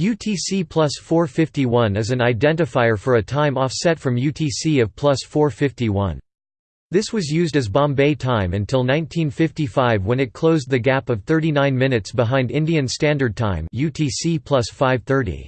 UTC plus 451 is an identifier for a time offset from UTC of plus 451. This was used as Bombay time until 1955 when it closed the gap of 39 minutes behind Indian Standard Time UTC plus 530.